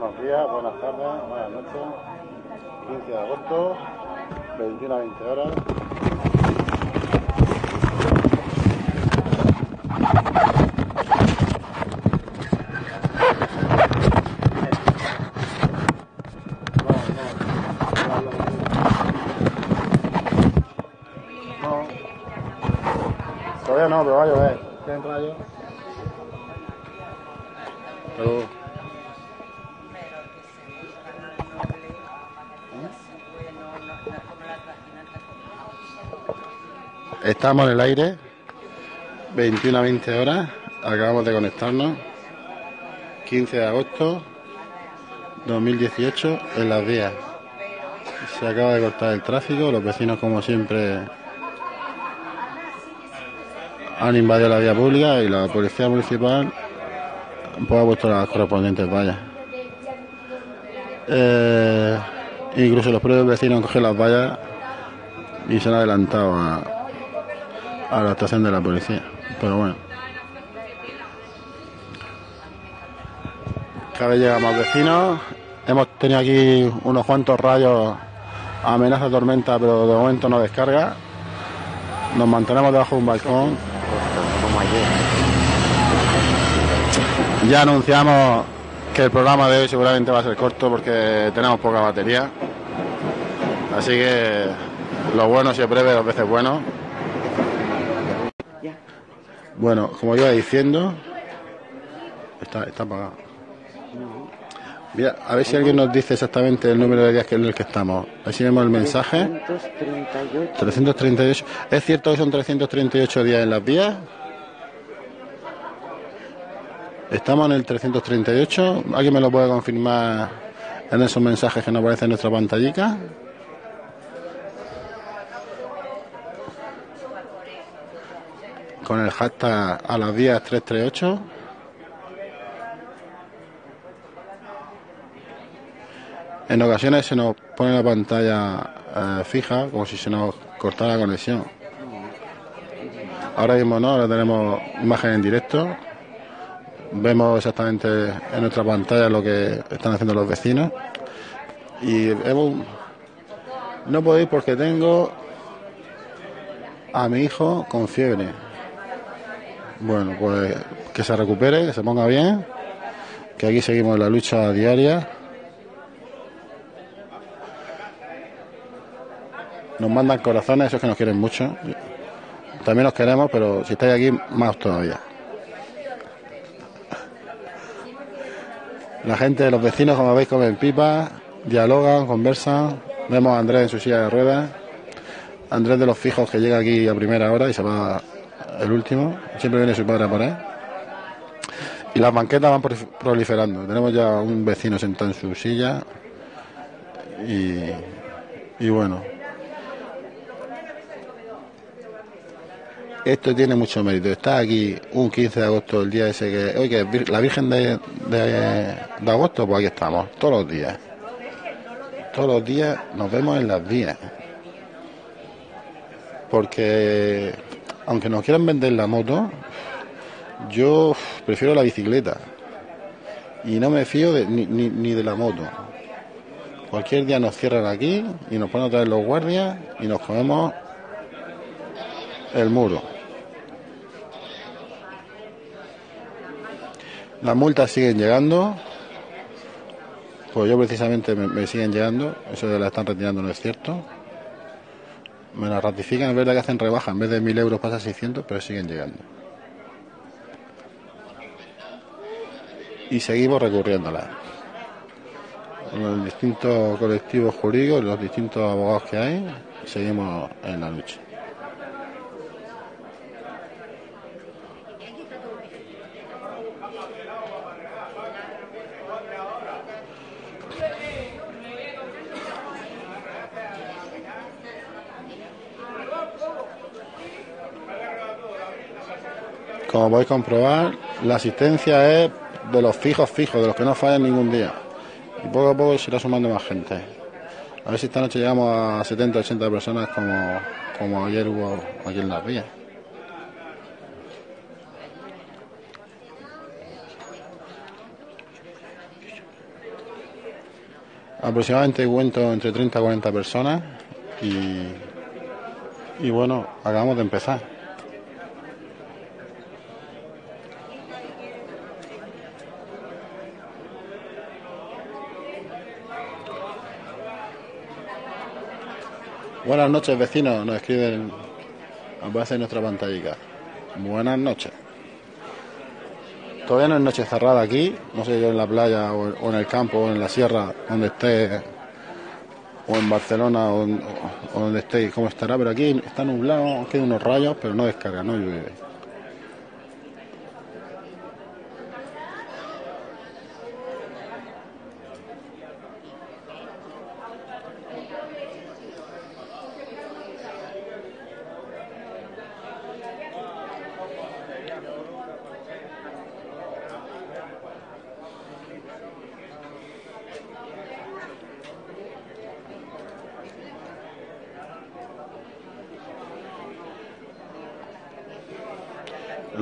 buenos días, buenas tardes, buenas noches. 15 de agosto, 21 a 20 horas. No, pero va a llover. ¿Tienen rayo? Pero... Estamos en el aire, 21 a 20 horas, acabamos de conectarnos, 15 de agosto 2018 en las vías. Se acaba de cortar el tráfico, los vecinos como siempre han invadido la vía pública y la policía municipal pues, ha puesto las correspondientes vallas. Eh, incluso los propios vecinos han cogido las vallas y se han adelantado a, a la estación de la policía. Pero bueno. Cada vez llegan más vecinos. Hemos tenido aquí unos cuantos rayos, amenaza tormenta, pero de momento no descarga. Nos mantenemos debajo de un balcón. Ya anunciamos que el programa de hoy seguramente va a ser corto porque tenemos poca batería. Así que lo bueno siempre breve, dos veces bueno. Bueno, como iba diciendo, está, está apagado. Mira, a ver si alguien nos dice exactamente el número de días en el que estamos. Así vemos el mensaje. 338. 338. ¿Es cierto que son 338 días en las vías? Estamos en el 338. ¿Alguien me lo puede confirmar en esos mensajes que nos aparecen en nuestra pantallica? Con el hashtag a las vías 338. En ocasiones se nos pone la pantalla eh, fija, como si se nos cortara la conexión. Ahora mismo no, ahora tenemos imagen en directo. Vemos exactamente en nuestra pantalla lo que están haciendo los vecinos. Y hemos- no ir porque tengo a mi hijo con fiebre. Bueno, pues que se recupere, que se ponga bien, que aquí seguimos la lucha diaria. Nos mandan corazones, esos que nos quieren mucho. También los queremos, pero si estáis aquí, más todavía. La gente, los vecinos, como veis, comen pipas, dialogan, conversan. Vemos a Andrés en su silla de ruedas. Andrés de los fijos que llega aquí a primera hora y se va el último. Siempre viene su padre a por él. Y las banquetas van prolif- proliferando. Tenemos ya un vecino sentado en su silla. Y, y bueno. Esto tiene mucho mérito. Está aquí un 15 de agosto, el día ese que. Oye, que la Virgen de, de, de agosto, pues aquí estamos, todos los días. Todos los días nos vemos en las vías. Porque, aunque nos quieran vender la moto, yo prefiero la bicicleta. Y no me fío ni, ni, ni de la moto. Cualquier día nos cierran aquí y nos ponen otra vez los guardias y nos comemos el muro. Las multas siguen llegando. Pues yo precisamente me, me siguen llegando. Eso de la están retirando no es cierto. Me la ratifican, es verdad que hacen rebaja. En vez de 1000 euros pasa a 600, pero siguen llegando. Y seguimos recurriéndolas. Con los distintos colectivos jurídicos, los distintos abogados que hay, seguimos en la lucha. Como podéis comprobar, la asistencia es de los fijos fijos, de los que no fallan ningún día. Y poco a poco se irá sumando más gente. A ver si esta noche llegamos a 70, 80 personas como, como ayer hubo aquí en las vías. Aproximadamente cuento entre 30 y 40 personas y, y bueno, acabamos de empezar. Buenas noches vecinos, nos escriben a base de nuestra pantalla. Buenas noches. Todavía no es noche cerrada aquí, no sé yo en la playa o, en el campo o en la sierra, donde esté, o en Barcelona o, donde estéis, cómo estará, pero aquí está nublado, quedan unos rayos, pero no descarga, no llueve.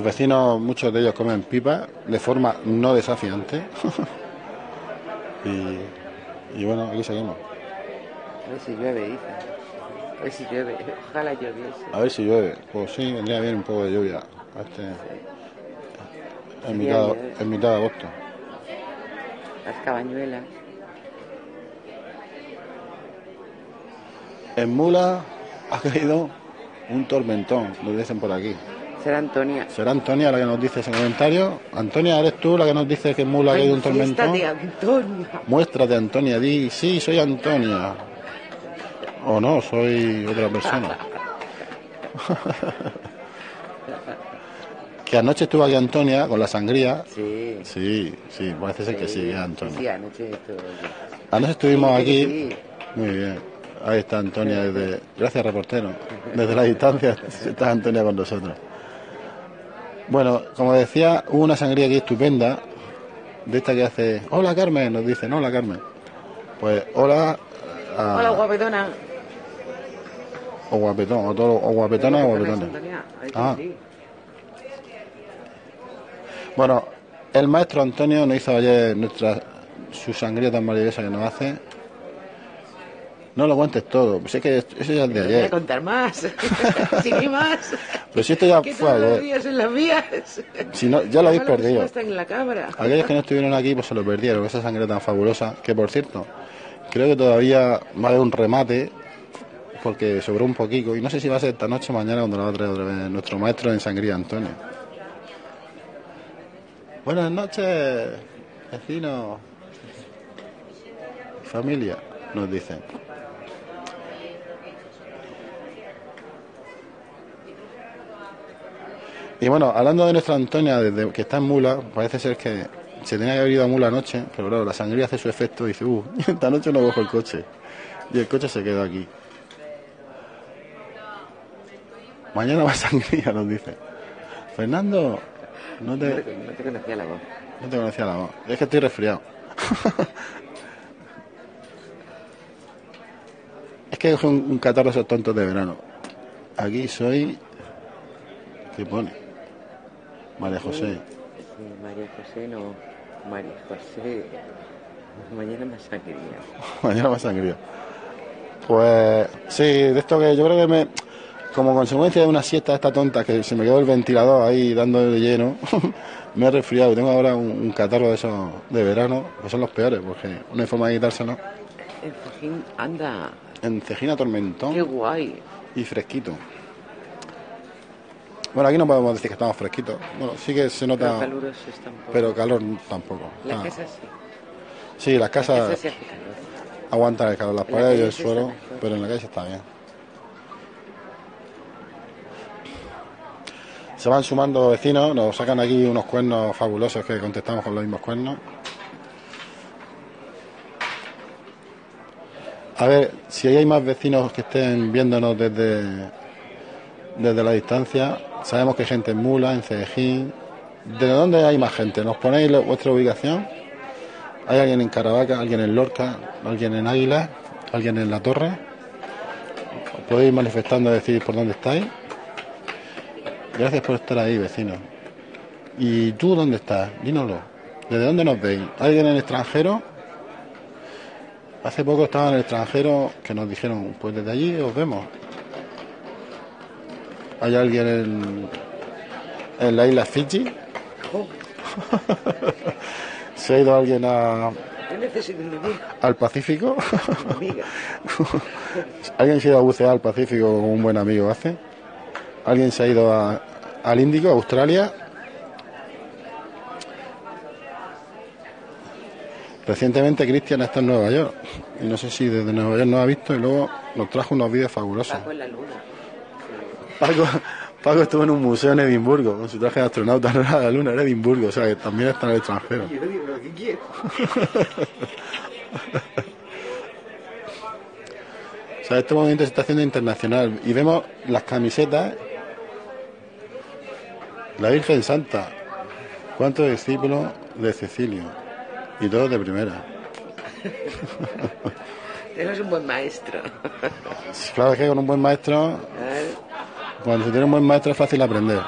Los vecinos, muchos de ellos comen pipa de forma no desafiante. y, y, bueno, aquí seguimos. A ver si llueve, dice. A ver si llueve. Ojalá lloviese. A ver si llueve. Pues sí, vendría bien un poco de lluvia. Este, en, mitad, en mitad de agosto. Las cabañuelas. En Mula ha caído un tormentón, lo dicen por aquí. Será Antonia. Será Antonia la que nos dice ese comentario. Antonia, ¿eres tú la que nos dice que Mula ha caído un tormentón? de Antonia. Muéstrate, Antonia. Di, sí, soy Antonia. O no, soy otra persona. que anoche estuvo aquí Antonia con la sangría. Sí. Sí, sí, parece ser que sí, Antonia. Sí, anoche estuvo Anoche estuvimos Sí, aquí. sí. Muy bien. Ahí está Antonia desde. Gracias, reportero. Desde la distancia está Antonia con nosotros. Bueno, como decía, hubo una sangría aquí estupenda. De esta que hace. Hola Carmen, nos dicen. Hola Carmen. Pues hola. a- Hola, guapetona. O guapetón, o, todo, o guapetona o guapetona. Ah. Bueno, el maestro Antonio nos hizo ayer nuestra su sangría tan maravillosa que nos hace. No lo cuentes todo, pues es que eso ya es de Voy a ayer. contar más. si ni más. Pero si esto ya que fue ayer. días en las vías. Si no, ya lo habéis perdido. en la. Aquellos que no estuvieron aquí, pues se lo perdieron. Esa sangre tan fabulosa. Que por cierto, creo que todavía va a haber un remate. Porque sobró un poquito. Y no sé si va a ser esta noche o mañana cuando lo va a traer otra vez nuestro maestro en sangría, Antonio. Buenas noches, vecinos. Familia, nos dicen. Y bueno, hablando de nuestra Antonia, desde que está en Mula, parece ser que se tenía que haber ido a Mula anoche, pero claro, la sangría hace su efecto y dice, uh, esta noche no cojo el coche. Y el coche se quedó aquí. Mañana va sangría, nos dice. Fernando, no No te, no te conocía la voz. no te conocía la voz. Es que estoy resfriado. es que es un, un catarro esos tontos de verano. Aquí soy... ¿Qué pone? María José. María José no. María José. Mañana más sangría. Mañana más sangría. Pues sí, de esto que yo creo que me. Como consecuencia de una siesta esta tonta que se me quedó el ventilador ahí dando de lleno, me he resfriado. Tengo ahora un, un catarro de esos de verano, que son los peores, porque no hay forma de quitárselo. En Fajín, anda. En Cejina Qué tormentón guay. y fresquito. Bueno, aquí no podemos decir que estamos fresquitos. Bueno, sí que se nota, pero calor tampoco. La Ah, casa sí. Sí, las La casa casas sí aguantan el calor, las En la paredes y el suelo, pero en la calle está bien. Se van sumando vecinos, nos sacan aquí unos cuernos fabulosos que contestamos con los mismos cuernos. A ver, si hay más vecinos que estén viéndonos desde, desde la distancia, sabemos que hay gente en Mula, en Cedejín. ¿De dónde hay más gente? ¿Nos ponéis vuestra ubicación? ¿Hay alguien en Caravaca, alguien en Lorca, alguien en Águila, alguien en La Torre? ¿Os podéis ir manifestando, decir por dónde estáis? Gracias por estar ahí, vecino. ¿Y tú dónde estás? Dínoslo. ¿Desde dónde nos veis? ¿Alguien en el extranjero? Hace poco estaba en el extranjero que nos dijeron, pues desde allí os vemos. ¿Hay alguien en, en la isla Fiji? ¿Se ha ido alguien a, al Pacífico? ¿Alguien se ha ido a bucear al Pacífico como un buen amigo hace? ¿Alguien se ha ido a- al Índico, a Australia? Recientemente Cristian está en Nueva York y no sé si desde Nueva York nos ha visto y luego nos trajo unos vídeos fabulosos. Paco en la luna. Paco, Paco estuvo en un museo en Edimburgo con su traje de astronauta, no era la luna, era Edimburgo, o sea que también está en el extranjero. O sea, este movimiento se está haciendo internacional y vemos las camisetas. La Virgen Santa, cuántos discípulos de Cecilio y todos de primera. Eres un buen maestro. Claro que con un buen maestro, Claro. Cuando se tiene un buen maestro es fácil aprender.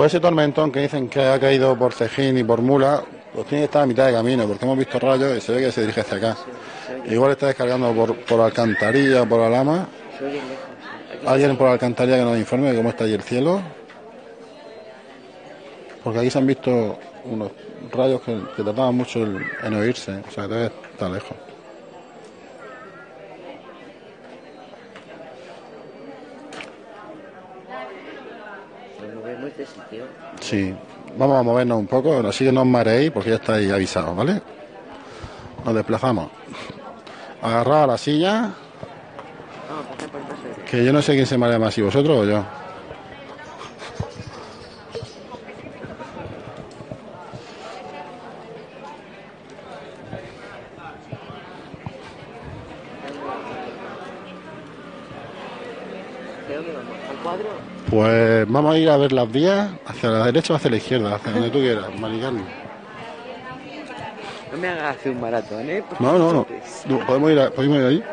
Pues ese tormentón que dicen que ha caído por Cejín y por Mula, pues tiene que estar a mitad de camino, porque hemos visto rayos y se ve que se dirige hacia acá. Igual está descargando por, por Alcantarilla por lejos. Aquí ¿Alguien por Alcantarilla que nos informe de cómo está allí el cielo? Porque aquí se han visto unos rayos que, que tardaban mucho en oírse, o sea que todavía está lejos. Nos movemos de sitio. Sí, vamos a movernos un poco, así que no os mareéis porque ya estáis avisados, ¿vale? Nos desplazamos. Agarrado a la silla, que yo no sé quién se marea más, si vosotros o yo. Dónde vamos? ¿Al cuadro? Pues vamos a ir a ver las vías, hacia la derecha o hacia la izquierda, hacia donde tú quieras, Mari Carmen. No me hagas hacer un maratón, ¿eh? Porque No, no, no. ¿Podemos ir, a- podemos ir ahí?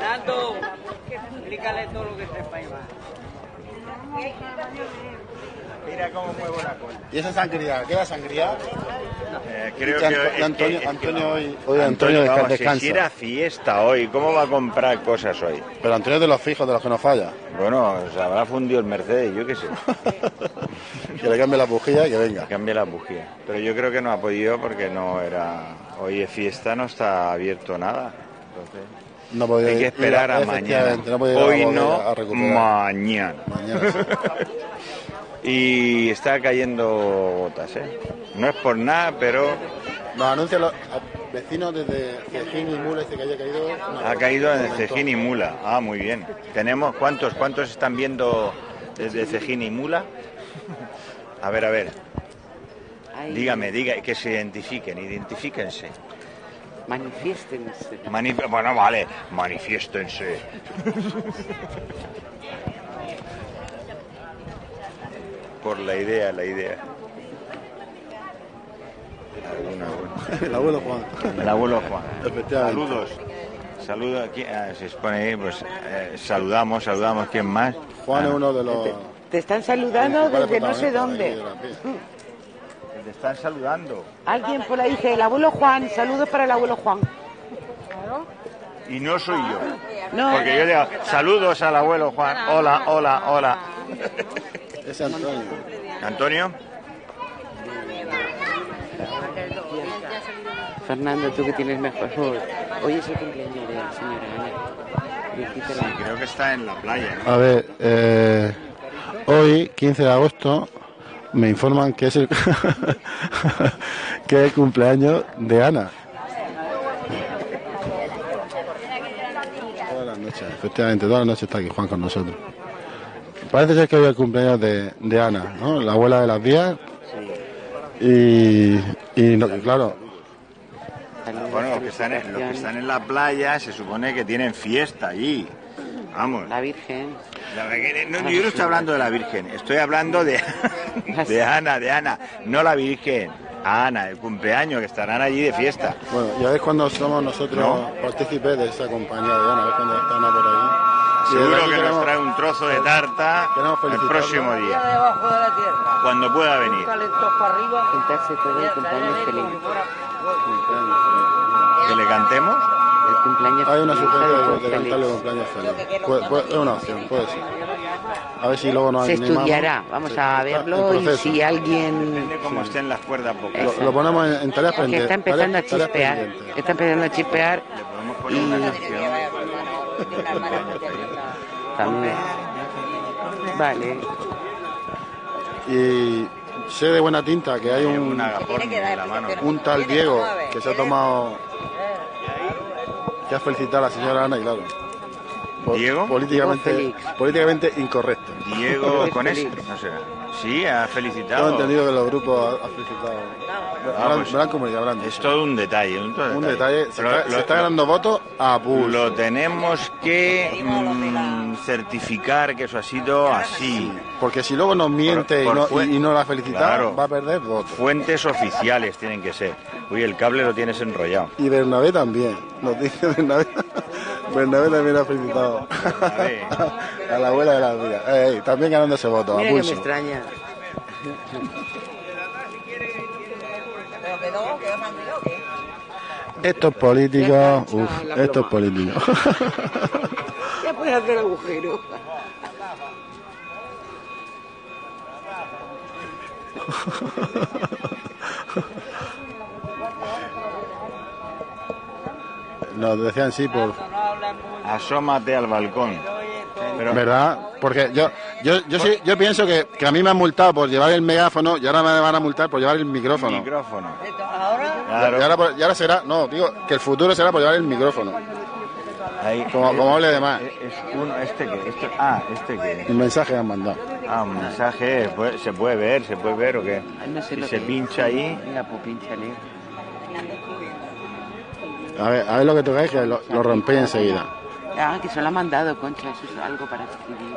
Nando, explícale todo lo que sepa Iván. Mira cómo muevo la cola. ¿Y esa sangría? ¿Queda sangría? Eh, creo que, que- Antonio- es que Antonio hoy- hoy Antonio desca- vamos, descansa. Si era fiesta hoy, ¿cómo va a comprar cosas hoy? Pero Antonio es de los fijos, de los que no falla. Bueno, se habrá fundido el Mercedes, yo qué sé. que le cambie la bujía y que venga. Cambia la bujía. Pero yo creo que no ha podido porque no era. Hoy es fiesta, no está abierto nada. Entonces, No podía hay que ir- esperar a mañana. No podía ir a la hoy no, a mañana. Mañana sí. Y está cayendo gotas, ¿eh? No es por nada, pero Nos anuncian los a- vecinos desde Cejín y Mula dice que haya caído. ha caído montón. Cejín y Mula. Ah, muy bien. Tenemos cuántos, cuántos están viendo desde Cejín y Mula. A ver, a ver. Dígame, diga, que se identifiquen, identifíquense. Manifiéstense. Manif- bueno, vale, manifiéstense. Por la idea, la idea. Alguna. El abuelo Juan. El abuelo Juan. Saludos. Saludos aquí, ah, se expone ahí, pues eh, saludamos, saludamos, ¿quién más? Juan Ah, es uno de los. Te están saludando desde no sé dónde. Te están saludando. Alguien por ahí dice, el abuelo Juan, saludos para el abuelo Juan. Y no soy yo. No, Porque yo digo, saludos al abuelo Juan. Hola, hola, hola. Ese Antonio. Antonio, Fernando, tú que tienes mejor voz. Hoy es el cumpleaños de la señora Ana. Felicítala. creo que está en la playa. ¿no? A ver, eh, hoy, 15 de agosto, me informan que es el, que es el cumpleaños de Ana. Todas las noches, efectivamente, todas las noches está aquí Juan con nosotros. Parece ser que hoy es el cumpleaños de, de Ana, ¿no? La abuela de las vías. Sí. Y, y no- claro, Bueno, los que, están en, los que están en la playa se supone que tienen fiesta allí. Vamos. La Virgen. La Virgen- no, yo no estoy hablando de la Virgen, estoy hablando de, de Ana, de Ana, no la Virgen, Ana, el cumpleaños, que estarán allí de fiesta. bueno, ya ves cuando somos nosotros No. partícipes de esa compañía de Ana, ves cuando está Ana por aquí. Y Seguro que nos trae un trozo de tarta el próximo día, debajo de la tierra. cuando pueda venir. Juntarse todo el cumpleaños feliz. Que le cantemos. El cumpleaños Hay una sugerencia de, cantarle cumpleaños feliz. Es una opción, puede ser. A ver si luego nos Se estudiará, vamos a verlo y si alguien... Cómo estén las cuerdas vocales. Lo, lo ponemos en, en tareas Que pendientes. está empezando a chispear, está empezando a chispear Le también. Vale. Y sé de buena tinta que hay un, Un agaporni en la mano. un tal Diego que se ha tomado que ha felicitado a la señora Ana y claro. ¿Diego? Políticamente, políticamente incorrecto. Diego con no sé. Sí, ha felicitado. entendido que los grupos ha, ha felicitado. Ah, lo han- pues, lo lo han Es todo un detalle, un, todo Un detalle, se, Pero está, lo- se está lo- ganando votos a pulso. Lo tenemos que mm, certificar que eso ha sido así. Porque si luego nos miente por y, no, fue- y, no la felicita, Claro. va a perder votos. Fuentes oficiales tienen que ser. Uy, el cable lo tienes enrollado. Y Bernabé también, nos dice Bernabé. Bernabé también ha felicitado Bernabé. a la abuela de. Eh, eh, también ganándose votos, a Mira que me extraña. Pero que no, que van de lo que. Estos políticos, uff, la estos políticos. Ya puedes hacer agujero. Nos decían sí por... Asómate al balcón. Pero, ¿Verdad? Porque yo yo yo, sí, yo pienso que, que a mí me han multado por llevar el megáfono y ahora me van a multar por llevar el micrófono. micrófono. Ahora, Claro. Y, ahora, por- y ahora será, no, digo, que el futuro será por llevar el micrófono. Ahí. Como, como hable de más. Es es uno, este que, este, ah, este que. Un mensaje han mandado. Ah, un mensaje, pues, se puede ver, se puede ver o qué. Ay, no sé Si lo se que- pincha ahí, Venga, pues pínchale. A ver, a ver lo que tocáis, que lo, lo rompéis enseguida. Ah, que se lo ha mandado, Concha, eso es algo para escribir.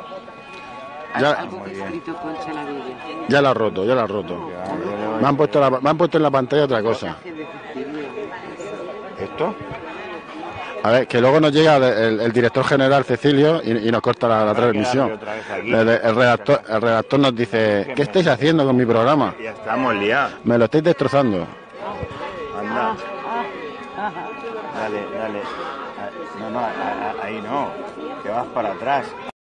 Ya- algo que ha escrito Concha la Bella. Ya lo ha roto, ya lo ha roto. Me han puesto, la- me han puesto en la pantalla otra cosa. ¿esto? A ver, que luego nos llega el, el director general Cecilio y, y nos corta la, la transmisión. aquí. El, el redactor, el redactor nos dice, ¿qué estáis haciendo con mi programa? Ya estamos liados. Me lo estáis destrozando. Anda. Dale, dale. No, no, ahí no. Que vas para atrás.